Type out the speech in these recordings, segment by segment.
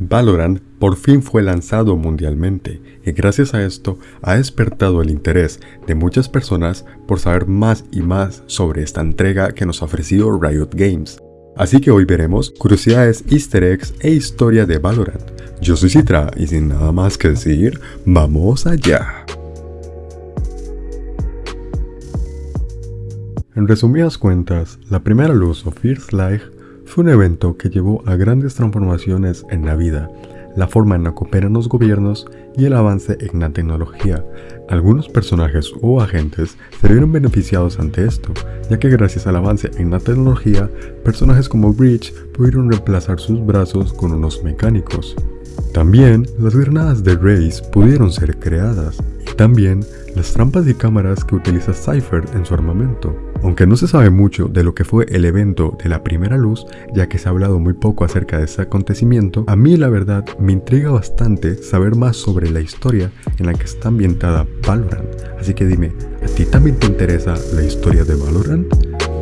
Valorant por fin fue lanzado mundialmente y gracias a esto ha despertado el interés de muchas personas por saber más y más sobre esta entrega que nos ha ofrecido Riot Games. Así que hoy veremos curiosidades, easter eggs e historia de Valorant. Yo soy Citra y sin nada más que decir, ¡vamos allá! En resumidas cuentas, la primera luz o First Light un evento que llevó a grandes transformaciones en la vida, la forma en la que operan los gobiernos y el avance en la tecnología. Algunos personajes o agentes se vieron beneficiados ante esto, ya que gracias al avance en la tecnología, personajes como Breach pudieron reemplazar sus brazos con unos mecánicos. También, las granadas de Raze pudieron ser creadas, y también las trampas y cámaras que utiliza Cypher en su armamento. Aunque no se sabe mucho de lo que fue el evento de la primera luz, ya que se ha hablado muy poco acerca de ese acontecimiento, a mí la verdad me intriga bastante saber más sobre la historia en la que está ambientada Valorant. Así que dime, ¿a ti también te interesa la historia de Valorant?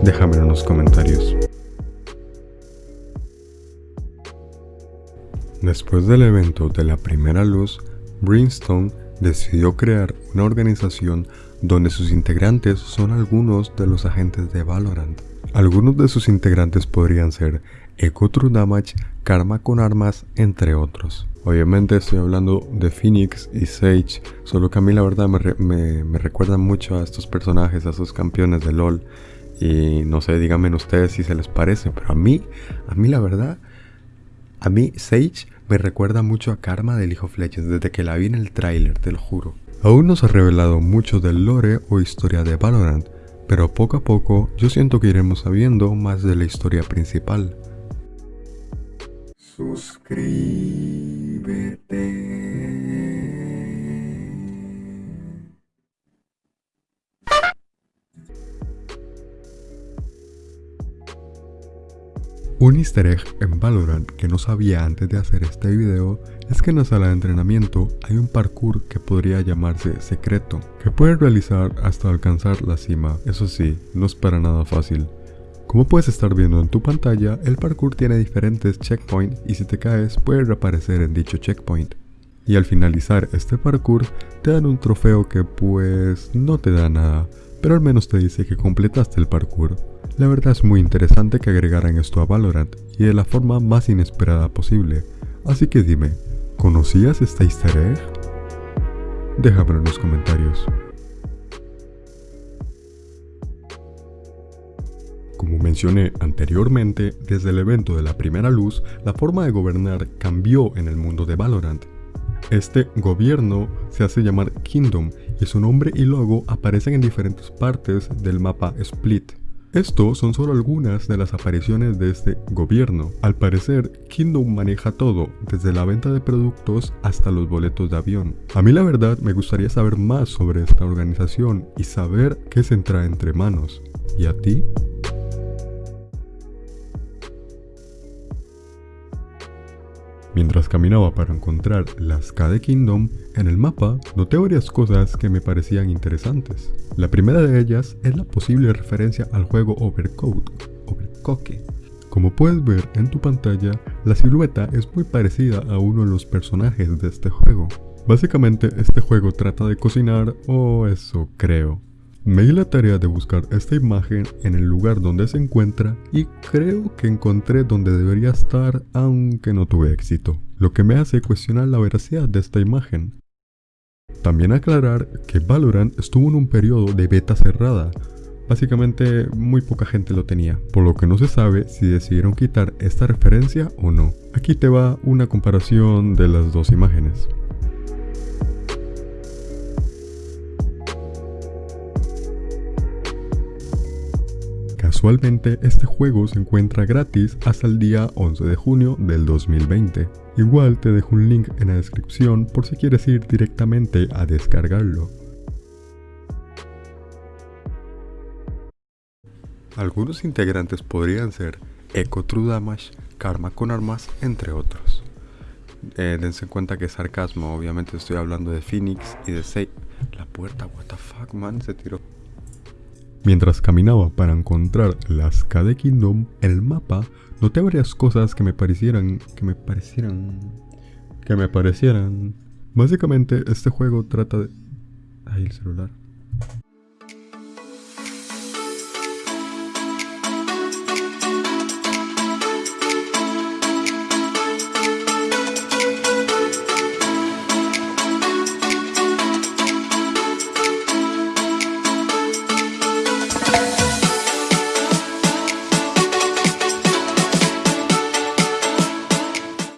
Déjamelo en los comentarios. Después del evento de la primera luz, Brimstone decidió crear una organización donde sus integrantes son algunos de los agentes de Valorant. Algunos de sus integrantes podrían ser Echo True Damage, Karma con Armas, entre otros. Obviamente estoy hablando de Phoenix y Sage, solo que a mí la verdad me, me, recuerdan mucho a estos personajes, a esos campeones de LOL. Y no sé, díganme ustedes si se les parece, pero a mí, a mí la verdad, a mí Sage me recuerda mucho a Karma del Hijo Fleches desde que la vi en el tráiler, te lo juro. Aún no se ha revelado mucho del lore o historia de Valorant, pero poco a poco yo siento que iremos sabiendo más de la historia principal. Suscríbete. Un easter egg en Valorant que no sabía antes de hacer este video es que en la sala de entrenamiento hay un parkour que podría llamarse secreto, que puedes realizar hasta alcanzar la cima. Eso sí, no es para nada fácil. Como puedes estar viendo en tu pantalla, el parkour tiene diferentes checkpoints y si te caes puede reaparecer en dicho checkpoint. Y al finalizar este parkour te dan un trofeo que pues no te da nada, pero al menos te dice que completaste el parkour. La verdad es muy interesante que agregaran esto a Valorant y de la forma más inesperada posible, así que dime, ¿conocías esta easter egg? Déjamelo en los comentarios. Como mencioné anteriormente, desde el evento de la primera luz, la forma de gobernar cambió en el mundo de Valorant. Este gobierno se hace llamar Kingdom y su nombre y logo aparecen en diferentes partes del mapa Split. Esto son solo algunas de las apariciones de este gobierno. Al parecer, Kingdom maneja todo, desde la venta de productos hasta los boletos de avión. A mí la verdad me gustaría saber más sobre esta organización y saber qué se entra entre manos. ¿Y a ti? Mientras caminaba para encontrar las K Kingdom, en el mapa noté varias cosas que me parecían interesantes. La primera de ellas es la posible referencia al juego Overcoat, Overcoke. Como puedes ver en tu pantalla, la silueta es muy parecida a uno de los personajes de este juego. Básicamente este juego trata de cocinar, o eso creo. Me di la tarea de buscar esta imagen en el lugar donde se encuentra y creo que encontré donde debería estar aunque no tuve éxito, lo que me hace cuestionar la veracidad de esta imagen. También aclarar que Valorant estuvo en un periodo de beta cerrada, básicamente muy poca gente lo tenía, por lo que no se sabe si decidieron quitar esta referencia o no. Aquí te va una comparación de las dos imágenes. Casualmente este juego se encuentra gratis hasta el día 11 de junio del 2020. Igual te dejo un link en la descripción por si quieres ir directamente a descargarlo. Algunos integrantes podrían ser Echo True Damage, Karma con Armas, entre otros. Eh, dense cuenta que es sarcasmo, obviamente estoy hablando de Phoenix y de Sei. La puerta, what the fuck man, se tiró. Mientras caminaba para encontrar las KD Kingdom, el mapa, noté varias cosas que me parecieran, que me parecieran, que me parecieran. Básicamente este juego trata de... Ay, el celular.